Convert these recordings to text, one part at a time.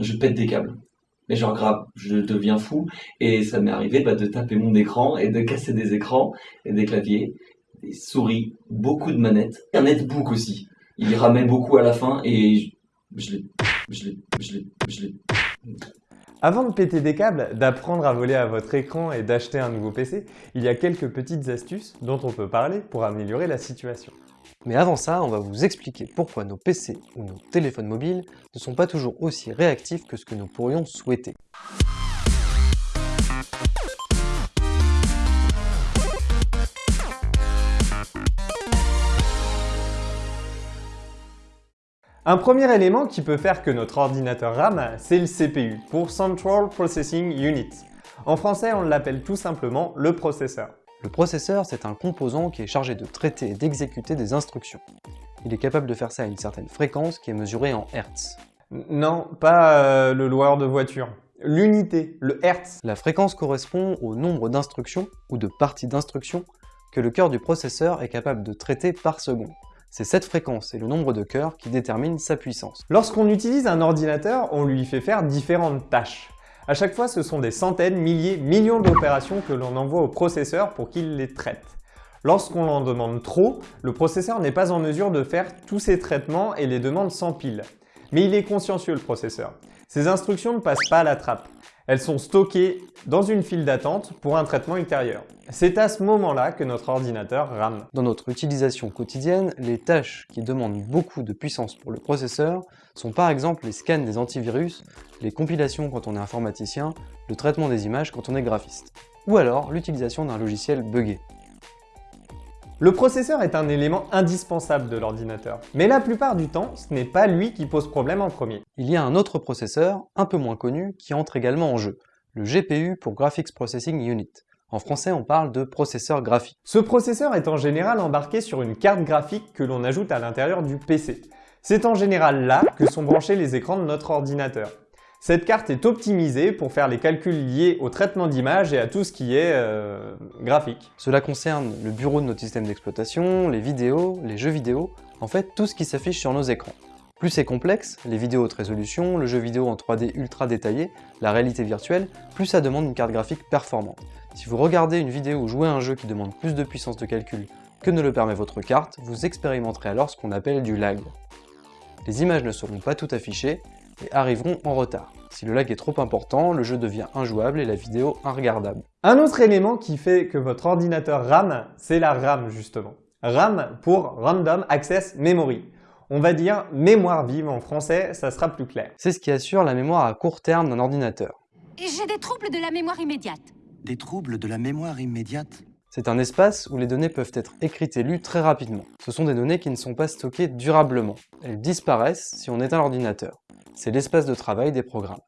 je pète des câbles. Mais genre grave, je deviens fou et ça m'est arrivé bah, de taper mon écran et de casser des écrans et des claviers, des souris, beaucoup de manettes, un netbook aussi. Il ramait beaucoup à la fin et je l'ai, je l'ai, je l'ai, je l'ai. Avant de péter des câbles, d'apprendre à voler à votre écran et d'acheter un nouveau PC, il y a quelques petites astuces dont on peut parler pour améliorer la situation. Mais avant ça, on va vous expliquer pourquoi nos PC ou nos téléphones mobiles ne sont pas toujours aussi réactifs que ce que nous pourrions souhaiter. Un premier élément qui peut faire que notre ordinateur rame, c'est le CPU, pour Central Processing Unit. En français, on l'appelle tout simplement le processeur. Le processeur, c'est un composant qui est chargé de traiter et d'exécuter des instructions. Il est capable de faire ça à une certaine fréquence qui est mesurée en Hertz. Non, pas euh, le loueur de voiture. L'unité, le Hertz. La fréquence correspond au nombre d'instructions ou de parties d'instructions que le cœur du processeur est capable de traiter par seconde. C'est cette fréquence et le nombre de cœurs qui déterminent sa puissance. Lorsqu'on utilise un ordinateur, on lui fait faire différentes tâches. À chaque fois, ce sont des centaines, milliers, millions d'opérations que l'on envoie au processeur pour qu'il les traite. Lorsqu'on en demande trop, le processeur n'est pas en mesure de faire tous ces traitements et les demandes s'empilent. Mais il est consciencieux le processeur. Ces instructions ne passent pas à la trappe. Elles sont stockées dans une file d'attente pour un traitement ultérieur. C'est à ce moment-là que notre ordinateur rame. Dans notre utilisation quotidienne, les tâches qui demandent beaucoup de puissance pour le processeur sont par exemple les scans des antivirus, les compilations quand on est informaticien, le traitement des images quand on est graphiste, ou alors l'utilisation d'un logiciel buggé. Le processeur est un élément indispensable de l'ordinateur, mais la plupart du temps, ce n'est pas lui qui pose problème en premier. Il y a un autre processeur, un peu moins connu, qui entre également en jeu, le GPU pour Graphics Processing Unit. En français, on parle de processeur graphique. Ce processeur est en général embarqué sur une carte graphique que l'on ajoute à l'intérieur du PC. C'est en général là que sont branchés les écrans de notre ordinateur. Cette carte est optimisée pour faire les calculs liés au traitement d'image et à tout ce qui est euh, graphique. Cela concerne le bureau de notre système d'exploitation, les vidéos, les jeux vidéo, en fait tout ce qui s'affiche sur nos écrans. Plus c'est complexe, les vidéos haute résolution, le jeu vidéo en 3D ultra détaillé, la réalité virtuelle, plus ça demande une carte graphique performante. Si vous regardez une vidéo ou jouez à un jeu qui demande plus de puissance de calcul que ne le permet votre carte, vous expérimenterez alors ce qu'on appelle du lag. Les images ne seront pas toutes affichées, et arriveront en retard. Si le lag est trop important, le jeu devient injouable et la vidéo inregardable. Un autre élément qui fait que votre ordinateur RAM, c'est la RAM justement. RAM pour Random Access Memory. On va dire mémoire vive en français, ça sera plus clair. C'est ce qui assure la mémoire à court terme d'un ordinateur. J'ai des troubles de la mémoire immédiate. Des troubles de la mémoire immédiate? C'est un espace où les données peuvent être écrites et lues très rapidement. Ce sont des données qui ne sont pas stockées durablement. Elles disparaissent si on éteint l'ordinateur c'est l'espace de travail des programmes.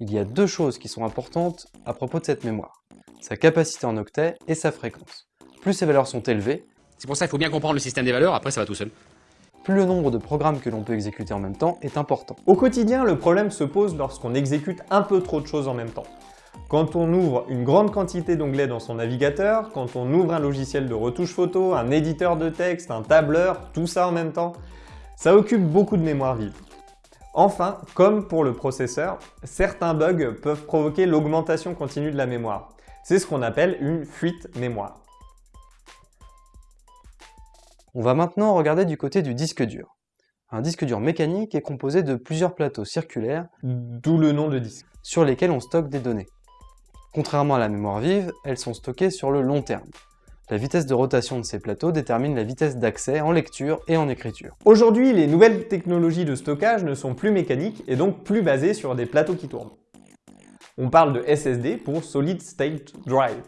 Il y a deux choses qui sont importantes à propos de cette mémoire, sa capacité en octets et sa fréquence. Plus ces valeurs sont élevées, c'est pour ça qu'il faut bien comprendre le système des valeurs, après ça va tout seul. Plus le nombre de programmes que l'on peut exécuter en même temps est important. Au quotidien, le problème se pose lorsqu'on exécute un peu trop de choses en même temps. Quand on ouvre une grande quantité d'onglets dans son navigateur, quand on ouvre un logiciel de retouche photo, un éditeur de texte, un tableur, tout ça en même temps, ça occupe beaucoup de mémoire vive. Enfin, comme pour le processeur, certains bugs peuvent provoquer l'augmentation continue de la mémoire. C'est ce qu'on appelle une fuite mémoire. On va maintenant regarder du côté du disque dur. Un disque dur mécanique est composé de plusieurs plateaux circulaires, d'où le nom de disque, sur lesquels on stocke des données. Contrairement à la mémoire vive, elles sont stockées sur le long terme. La vitesse de rotation de ces plateaux détermine la vitesse d'accès en lecture et en écriture. Aujourd'hui, les nouvelles technologies de stockage ne sont plus mécaniques et donc plus basées sur des plateaux qui tournent. On parle de SSD pour Solid State Drive.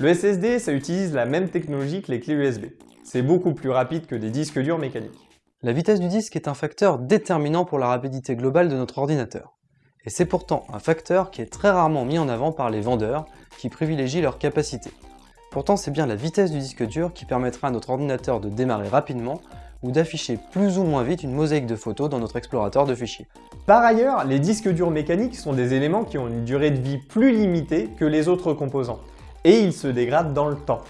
Le SSD, ça utilise la même technologie que les clés USB. C'est beaucoup plus rapide que des disques durs mécaniques. La vitesse du disque est un facteur déterminant pour la rapidité globale de notre ordinateur. Et c'est pourtant un facteur qui est très rarement mis en avant par les vendeurs qui privilégient leur capacité. Pourtant, c'est bien la vitesse du disque dur qui permettra à notre ordinateur de démarrer rapidement ou d'afficher plus ou moins vite une mosaïque de photos dans notre explorateur de fichiers. Par ailleurs, les disques durs mécaniques sont des éléments qui ont une durée de vie plus limitée que les autres composants, et ils se dégradent dans le temps.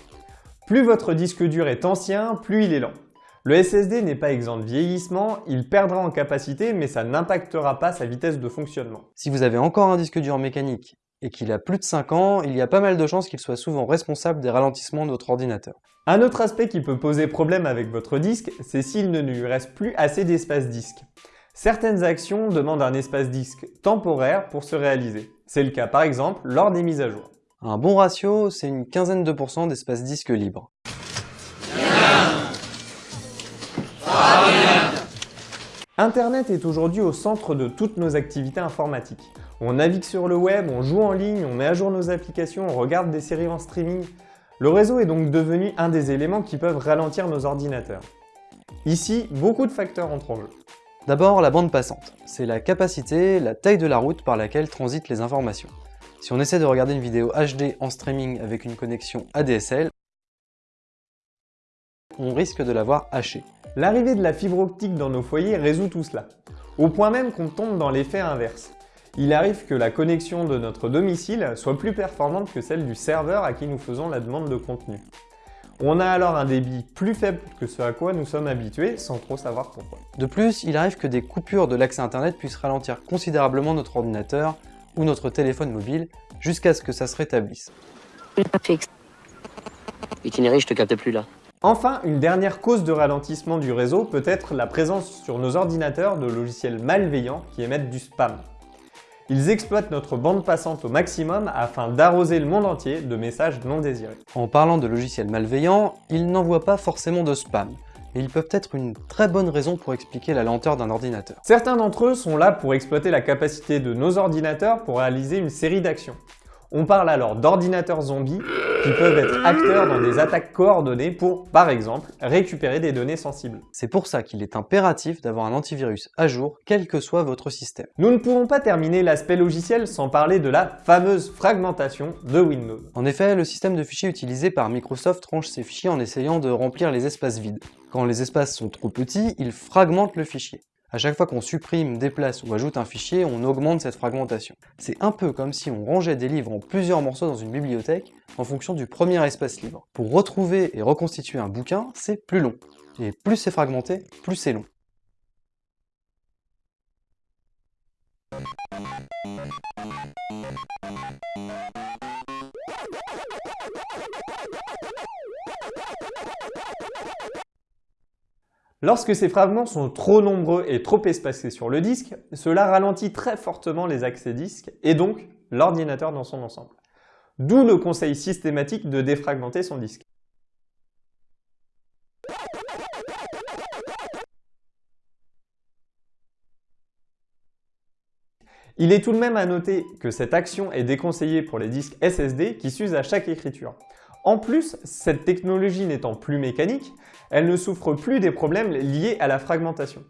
Plus votre disque dur est ancien, plus il est lent. Le SSD n'est pas exempt de vieillissement, il perdra en capacité mais ça n'impactera pas sa vitesse de fonctionnement. Si vous avez encore un disque dur mécanique et qu'il a plus de 5 ans, il y a pas mal de chances qu'il soit souvent responsable des ralentissements de votre ordinateur. Un autre aspect qui peut poser problème avec votre disque, c'est s'il ne lui reste plus assez d'espace disque. Certaines actions demandent un espace disque temporaire pour se réaliser. C'est le cas par exemple lors des mises à jour. Un bon ratio, c'est une quinzaine de pourcents d'espace disque libre. Internet est aujourd'hui au centre de toutes nos activités informatiques. On navigue sur le web, on joue en ligne, on met à jour nos applications, on regarde des séries en streaming. Le réseau est donc devenu un des éléments qui peuvent ralentir nos ordinateurs. Ici, beaucoup de facteurs entrent en jeu. D'abord, la bande passante. C'est la capacité, la taille de la route par laquelle transitent les informations. Si on essaie de regarder une vidéo HD en streaming avec une connexion ADSL, on risque de l'avoir hachée. L'arrivée de la fibre optique dans nos foyers résout tout cela, au point même qu'on tombe dans l'effet inverse. Il arrive que la connexion de notre domicile soit plus performante que celle du serveur à qui nous faisons la demande de contenu. On a alors un débit plus faible que ce à quoi nous sommes habitués sans trop savoir pourquoi. De plus, il arrive que des coupures de l'accès internet puissent ralentir considérablement notre ordinateur ou notre téléphone mobile jusqu'à ce que ça se rétablisse. Itinéraire, je te capte plus là. Enfin, une dernière cause de ralentissement du réseau peut être la présence sur nos ordinateurs de logiciels malveillants qui émettent du spam. Ils exploitent notre bande passante au maximum afin d'arroser le monde entier de messages non désirés. En parlant de logiciels malveillants, ils n'envoient pas forcément de spam, mais ils peuvent être une très bonne raison pour expliquer la lenteur d'un ordinateur. Certains d'entre eux sont là pour exploiter la capacité de nos ordinateurs pour réaliser une série d'actions. On parle alors d'ordinateurs zombies qui peuvent être acteurs dans des attaques coordonnées pour, par exemple, récupérer des données sensibles. C'est pour ça qu'il est impératif d'avoir un antivirus à jour, quel que soit votre système. Nous ne pouvons pas terminer l'aspect logiciel sans parler de la fameuse fragmentation de Windows. En effet, le système de fichiers utilisé par Microsoft range ses fichiers en essayant de remplir les espaces vides. Quand les espaces sont trop petits, il fragmente le fichier. À chaque fois qu'on supprime, déplace ou ajoute un fichier, on augmente cette fragmentation. C'est un peu comme si on rangeait des livres en plusieurs morceaux dans une bibliothèque en fonction du premier espace libre. Pour retrouver et reconstituer un bouquin, c'est plus long. Et plus c'est fragmenté, plus c'est long. Lorsque ces fragments sont trop nombreux et trop espacés sur le disque, cela ralentit très fortement les accès disques et donc l'ordinateur dans son ensemble. D'où le conseil systématique de défragmenter son disque. Il est tout de même à noter que cette action est déconseillée pour les disques SSD qui s'usent à chaque écriture. En plus, cette technologie n'étant plus mécanique, elle ne souffre plus des problèmes liés à la fragmentation.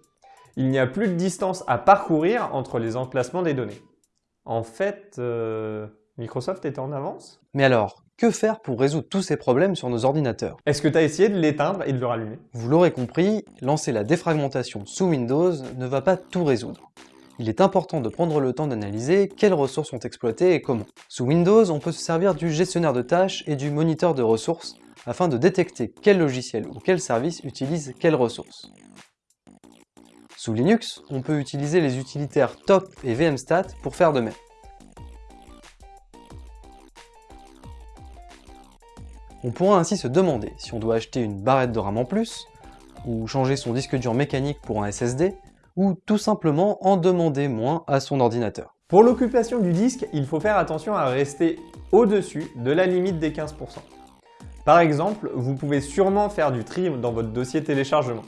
Il n'y a plus de distance à parcourir entre les emplacements des données. En fait, euh, Microsoft est en avance Mais alors, que faire pour résoudre tous ces problèmes sur nos ordinateurs? Est-ce que tu as essayé de l'éteindre et de le rallumer? Vous l'aurez compris, lancer la défragmentation sous Windows ne va pas tout résoudre il est important de prendre le temps d'analyser quelles ressources sont exploitées et comment. Sous Windows, on peut se servir du gestionnaire de tâches et du moniteur de ressources afin de détecter quel logiciel ou quel service utilise quelles ressources. Sous Linux, on peut utiliser les utilitaires top et vmstat pour faire de même. On pourra ainsi se demander si on doit acheter une barrette de RAM en plus, ou changer son disque dur mécanique pour un SSD, ou tout simplement en demander moins à son ordinateur. Pour l'occupation du disque, il faut faire attention à rester au-dessus de la limite des 15%. Par exemple, vous pouvez sûrement faire du tri dans votre dossier téléchargement.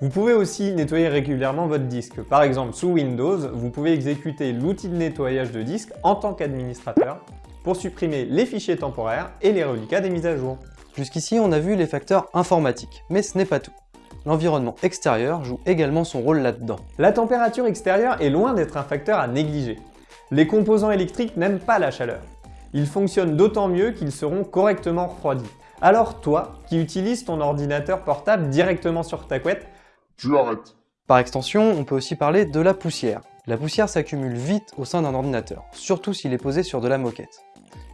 Vous pouvez aussi nettoyer régulièrement votre disque. Par exemple, sous Windows, vous pouvez exécuter l'outil de nettoyage de disque en tant qu'administrateur pour supprimer les fichiers temporaires et les reliquats des mises à jour. Jusqu'ici, on a vu les facteurs informatiques, mais ce n'est pas tout l'environnement extérieur joue également son rôle là-dedans. La température extérieure est loin d'être un facteur à négliger. Les composants électriques n'aiment pas la chaleur. Ils fonctionnent d'autant mieux qu'ils seront correctement refroidis. Alors toi, qui utilises ton ordinateur portable directement sur ta couette, tu arrêtes. Par extension, on peut aussi parler de la poussière. La poussière s'accumule vite au sein d'un ordinateur, surtout s'il est posé sur de la moquette.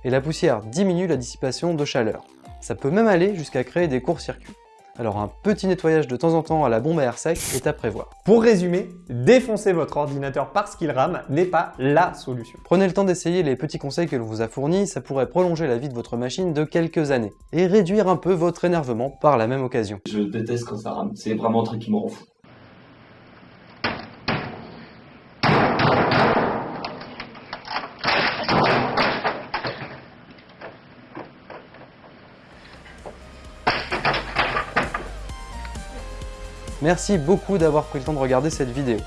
Et la poussière diminue la dissipation de chaleur. Ça peut même aller jusqu'à créer des courts-circuits. Alors un petit nettoyage de temps en temps à la bombe à air sec est à prévoir. Pour résumer, défoncer votre ordinateur parce qu'il rame n'est pas LA solution. Prenez le temps d'essayer les petits conseils que l'on vous a fournis, ça pourrait prolonger la vie de votre machine de quelques années, et réduire un peu votre énervement par la même occasion. Je déteste quand ça rame. C'est vraiment un truc qui me rend fou. Merci beaucoup d'avoir pris le temps de regarder cette vidéo.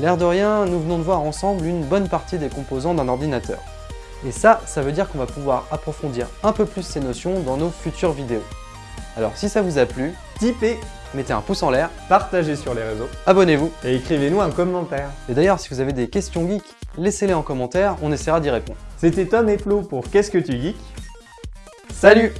L'air de rien, nous venons de voir ensemble une bonne partie des composants d'un ordinateur. Et ça, ça veut dire qu'on va pouvoir approfondir un peu plus ces notions dans nos futures vidéos. Alors si ça vous a plu, Tipez, mettez un pouce en l'air, partagez sur les réseaux abonnez-vous. et écrivez-nous un commentaire. Et d'ailleurs, si vous avez des questions geeks, laissez-les en commentaire, on essaiera d'y répondre. C'était Tom et Flo pour Qu'est-ce que tu geeks? Salut